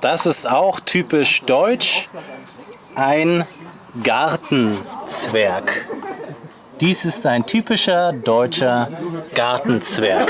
Das ist auch typisch deutsch. Ein Gartenzwerg. Dies ist ein typischer deutscher Gartenzwerg.